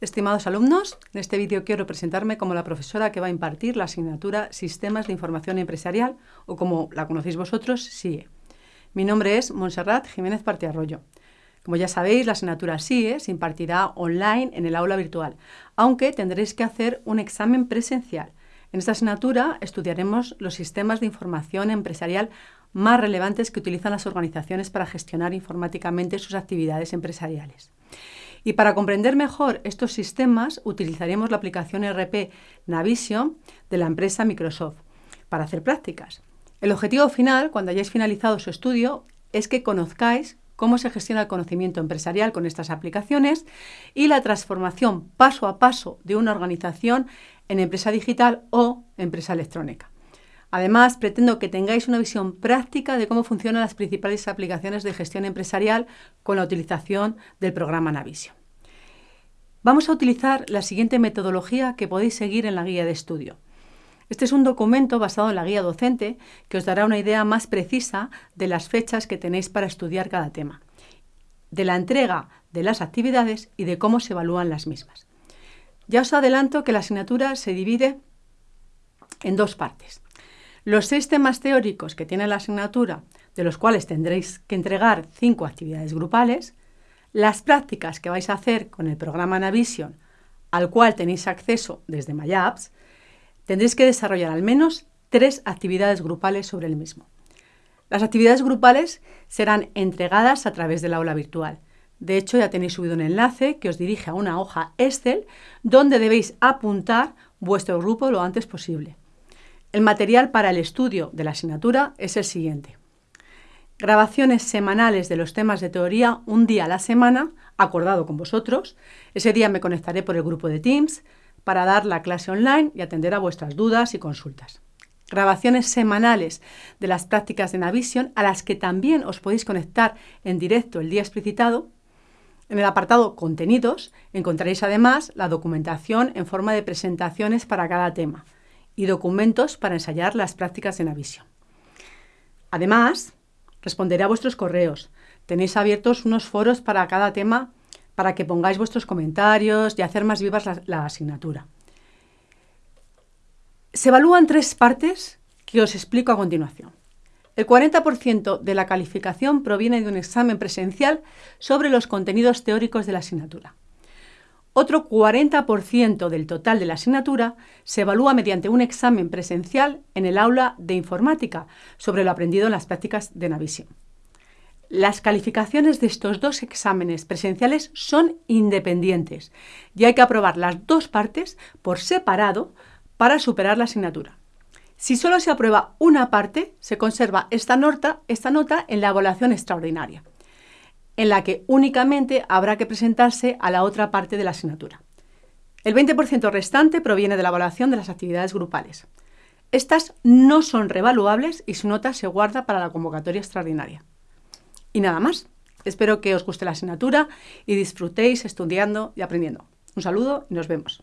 estimados alumnos. En este vídeo quiero presentarme como la profesora que va a impartir la asignatura Sistemas de Información Empresarial, o como la conocéis vosotros, SIE. Mi nombre es Montserrat Jiménez Partiarroyo. Como ya sabéis, la asignatura SIE se impartirá online en el aula virtual, aunque tendréis que hacer un examen presencial. En esta asignatura estudiaremos los sistemas de información empresarial más relevantes que utilizan las organizaciones para gestionar informáticamente sus actividades empresariales. Y para comprender mejor estos sistemas utilizaremos la aplicación RP Navision de la empresa Microsoft para hacer prácticas. El objetivo final, cuando hayáis finalizado su estudio, es que conozcáis cómo se gestiona el conocimiento empresarial con estas aplicaciones y la transformación paso a paso de una organización en empresa digital o empresa electrónica. Además, pretendo que tengáis una visión práctica de cómo funcionan las principales aplicaciones de gestión empresarial con la utilización del programa Navision. Vamos a utilizar la siguiente metodología que podéis seguir en la guía de estudio. Este es un documento basado en la guía docente que os dará una idea más precisa de las fechas que tenéis para estudiar cada tema, de la entrega de las actividades y de cómo se evalúan las mismas. Ya os adelanto que la asignatura se divide en dos partes. Los seis temas teóricos que tiene la asignatura, de los cuales tendréis que entregar cinco actividades grupales, las prácticas que vais a hacer con el programa Navision, al cual tenéis acceso desde MyApps, tendréis que desarrollar al menos tres actividades grupales sobre el mismo. Las actividades grupales serán entregadas a través del aula virtual. De hecho, ya tenéis subido un enlace que os dirige a una hoja Excel donde debéis apuntar vuestro grupo lo antes posible. El material para el estudio de la asignatura es el siguiente. Grabaciones semanales de los temas de teoría un día a la semana, acordado con vosotros. Ese día me conectaré por el grupo de Teams para dar la clase online y atender a vuestras dudas y consultas. Grabaciones semanales de las prácticas de Navision a las que también os podéis conectar en directo el día explicitado. En el apartado Contenidos encontraréis además la documentación en forma de presentaciones para cada tema y documentos para ensayar las prácticas de Navision. Además, responderé a vuestros correos. Tenéis abiertos unos foros para cada tema para que pongáis vuestros comentarios y hacer más vivas la, la asignatura. Se evalúan tres partes que os explico a continuación. El 40% de la calificación proviene de un examen presencial sobre los contenidos teóricos de la asignatura. Otro 40% del total de la asignatura se evalúa mediante un examen presencial en el aula de informática sobre lo aprendido en las prácticas de Navision. Las calificaciones de estos dos exámenes presenciales son independientes y hay que aprobar las dos partes por separado para superar la asignatura. Si solo se aprueba una parte, se conserva esta nota, esta nota en la evaluación extraordinaria en la que únicamente habrá que presentarse a la otra parte de la asignatura. El 20% restante proviene de la evaluación de las actividades grupales. Estas no son revaluables y su nota se guarda para la convocatoria extraordinaria. Y nada más. Espero que os guste la asignatura y disfrutéis estudiando y aprendiendo. Un saludo y nos vemos.